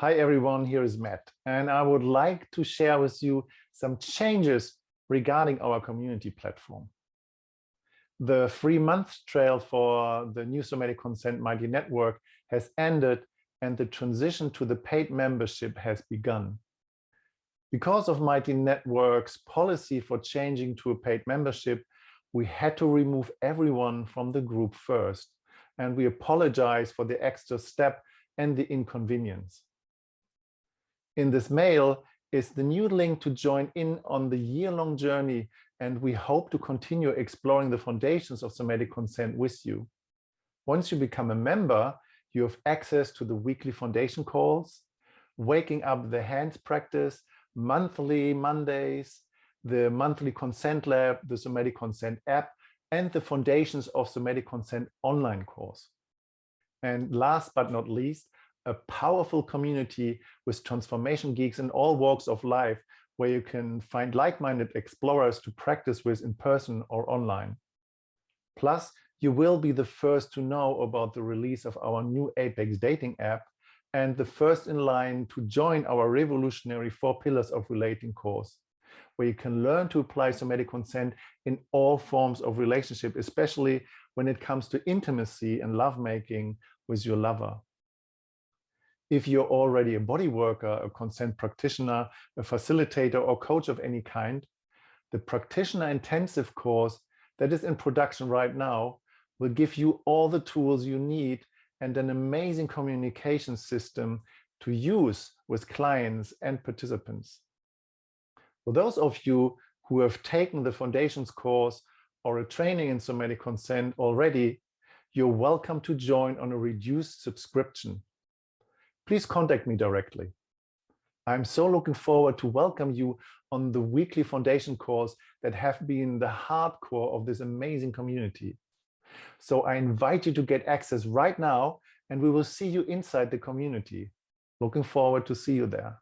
Hi everyone, here is Matt, and I would like to share with you some changes regarding our community platform. The free month trail for the new somatic consent mighty network has ended and the transition to the paid membership has begun. Because of Mighty Network's policy for changing to a paid membership, we had to remove everyone from the group first, and we apologize for the extra step and the inconvenience. In this mail is the new link to join in on the year-long journey, and we hope to continue exploring the foundations of somatic consent with you. Once you become a member, you have access to the weekly foundation calls, waking up the hands practice, monthly Mondays, the monthly consent lab, the somatic consent app, and the foundations of somatic consent online course. And last but not least, a powerful community with transformation geeks in all walks of life where you can find like-minded explorers to practice with in person or online. Plus, you will be the first to know about the release of our new Apex dating app and the first in line to join our revolutionary four pillars of relating course, where you can learn to apply somatic consent in all forms of relationship, especially when it comes to intimacy and lovemaking with your lover. If you're already a body worker, a consent practitioner, a facilitator or coach of any kind, the practitioner intensive course that is in production right now will give you all the tools you need and an amazing communication system to use with clients and participants. For those of you who have taken the foundations course or a training in somatic consent already, you're welcome to join on a reduced subscription please contact me directly. I'm so looking forward to welcome you on the weekly foundation course that have been the hardcore of this amazing community. So I invite you to get access right now and we will see you inside the community. Looking forward to see you there.